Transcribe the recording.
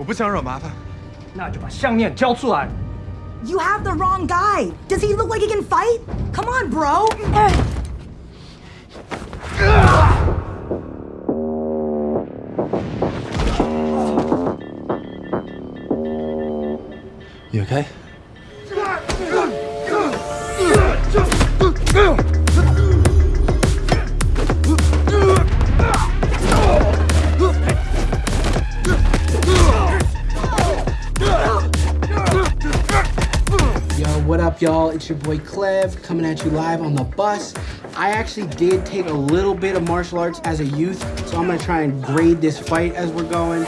我不想惹麻烦。那就把项链交出来。You have the wrong guy. Does he look like he can fight? Come on, bro. You okay? Up, y'all? It's your boy Clev coming at you live on the bus. I actually did take a little bit of martial arts as a youth, so I'm gonna try and grade this fight as we're going.